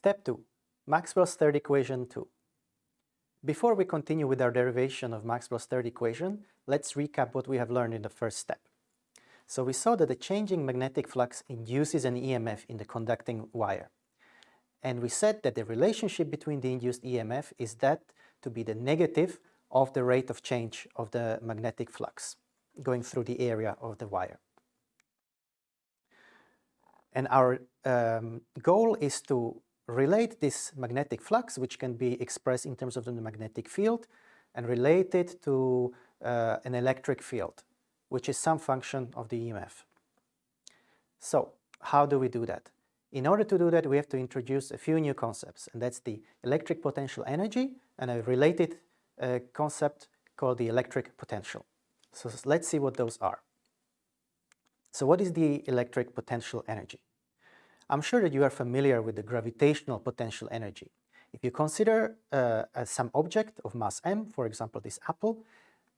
Step 2. Maxwell's third equation 2. Before we continue with our derivation of Maxwell's third equation, let's recap what we have learned in the first step. So we saw that the changing magnetic flux induces an EMF in the conducting wire. And we said that the relationship between the induced EMF is that to be the negative of the rate of change of the magnetic flux going through the area of the wire. And our um, goal is to relate this magnetic flux, which can be expressed in terms of the magnetic field, and relate it to uh, an electric field, which is some function of the EMF. So how do we do that? In order to do that, we have to introduce a few new concepts, and that's the electric potential energy and a related uh, concept called the electric potential. So let's see what those are. So what is the electric potential energy? I'm sure that you are familiar with the gravitational potential energy. If you consider uh, some object of mass m, for example this apple,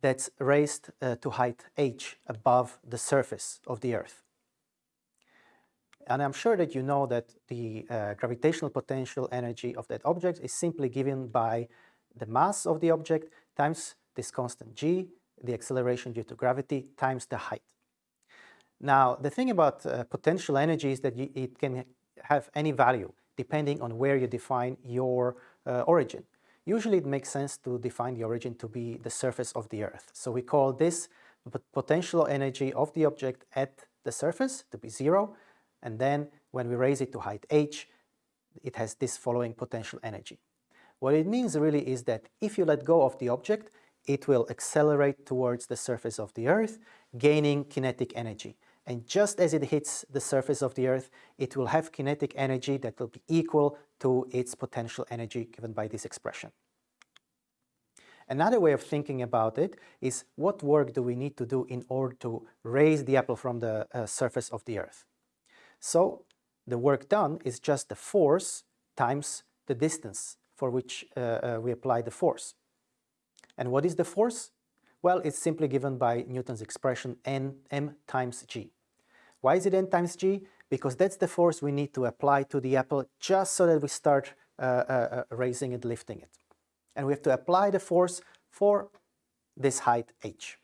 that's raised uh, to height h above the surface of the Earth. And I'm sure that you know that the uh, gravitational potential energy of that object is simply given by the mass of the object times this constant g, the acceleration due to gravity, times the height. Now, the thing about uh, potential energy is that you, it can have any value depending on where you define your uh, origin. Usually it makes sense to define the origin to be the surface of the Earth. So we call this potential energy of the object at the surface to be zero. And then when we raise it to height h, it has this following potential energy. What it means really is that if you let go of the object, it will accelerate towards the surface of the Earth, gaining kinetic energy. And just as it hits the surface of the Earth, it will have kinetic energy that will be equal to its potential energy given by this expression. Another way of thinking about it is what work do we need to do in order to raise the apple from the uh, surface of the Earth? So the work done is just the force times the distance for which uh, uh, we apply the force. And what is the force? Well, it's simply given by Newton's expression n m times g. Why is it n times g? Because that's the force we need to apply to the apple just so that we start uh, uh, uh, raising it, lifting it. And we have to apply the force for this height h.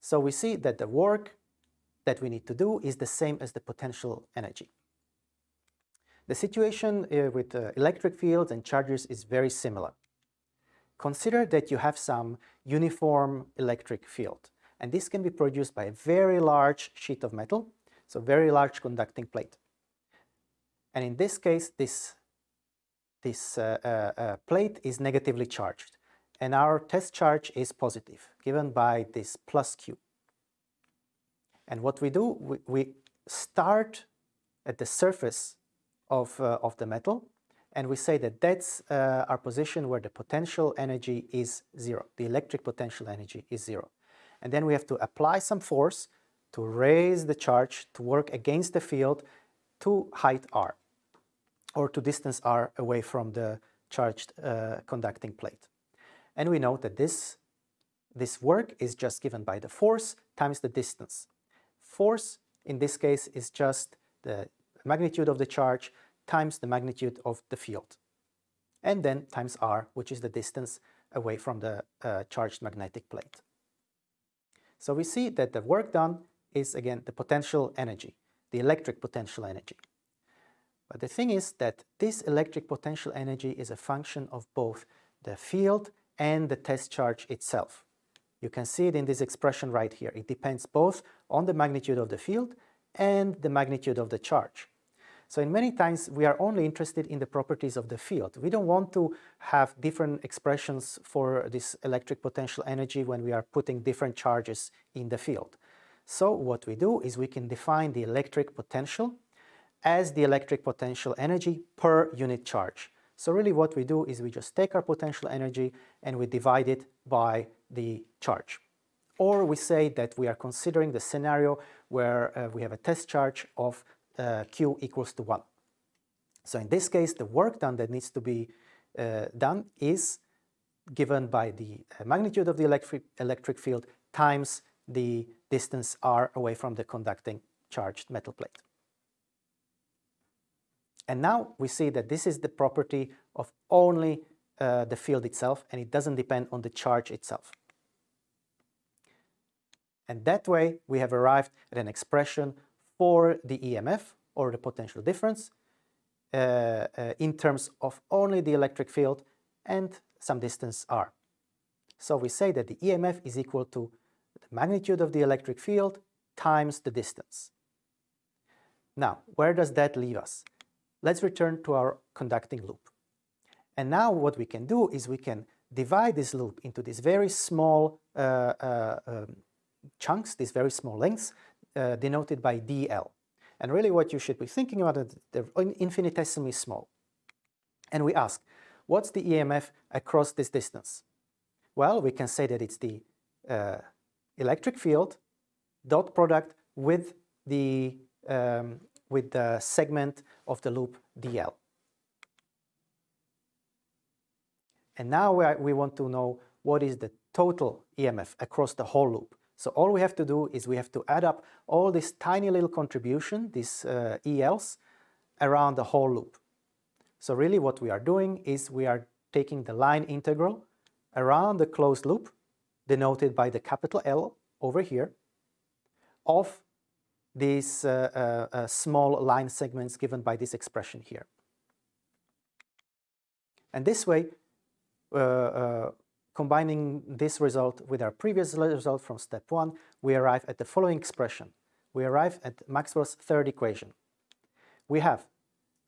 So we see that the work that we need to do is the same as the potential energy. The situation uh, with uh, electric fields and charges is very similar. Consider that you have some uniform electric field, and this can be produced by a very large sheet of metal, so very large conducting plate. And in this case, this, this uh, uh, uh, plate is negatively charged, and our test charge is positive, given by this plus Q. And what we do, we, we start at the surface of, uh, of the metal, and we say that that's uh, our position where the potential energy is zero, the electric potential energy is zero. And then we have to apply some force to raise the charge to work against the field to height r, or to distance r away from the charged uh, conducting plate. And we know that this, this work is just given by the force times the distance. Force, in this case, is just the magnitude of the charge times the magnitude of the field. And then times r, which is the distance away from the uh, charged magnetic plate. So we see that the work done is again the potential energy, the electric potential energy. But the thing is that this electric potential energy is a function of both the field and the test charge itself. You can see it in this expression right here. It depends both on the magnitude of the field and the magnitude of the charge. So in many times we are only interested in the properties of the field. We don't want to have different expressions for this electric potential energy when we are putting different charges in the field. So what we do is we can define the electric potential as the electric potential energy per unit charge. So really what we do is we just take our potential energy and we divide it by the charge. Or we say that we are considering the scenario where uh, we have a test charge of uh, q equals to 1. So in this case, the work done that needs to be uh, done is given by the uh, magnitude of the electric, electric field times the distance r away from the conducting charged metal plate. And now we see that this is the property of only uh, the field itself and it doesn't depend on the charge itself. And that way we have arrived at an expression for the EMF or the potential difference uh, uh, in terms of only the electric field and some distance r. So we say that the EMF is equal to the magnitude of the electric field times the distance. Now, where does that leave us? Let's return to our conducting loop. And now what we can do is we can divide this loop into these very small uh, uh, um, chunks, these very small lengths, uh, denoted by dl. And really what you should be thinking about is they're infinitesimally small. And we ask, what's the EMF across this distance? Well, we can say that it's the uh, electric field dot product with the, um, with the segment of the loop dl. And now we, are, we want to know what is the total EMF across the whole loop. So all we have to do is we have to add up all this tiny little contribution, these uh, ELs, around the whole loop. So really what we are doing is we are taking the line integral around the closed loop, denoted by the capital L over here, of these uh, uh, uh, small line segments given by this expression here. And this way, uh, uh, combining this result with our previous result from step one, we arrive at the following expression. We arrive at Maxwell's third equation. We have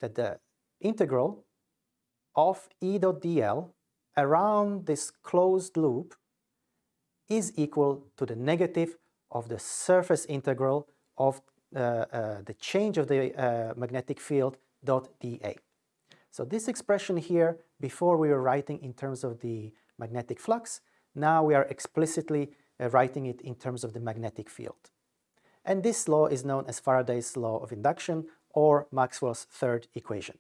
that the integral of E dot dl around this closed loop is equal to the negative of the surface integral of uh, uh, the change of the uh, magnetic field dot dA. So this expression here, before we were writing in terms of the magnetic flux, now we are explicitly uh, writing it in terms of the magnetic field. And this law is known as Faraday's law of induction or Maxwell's third equation.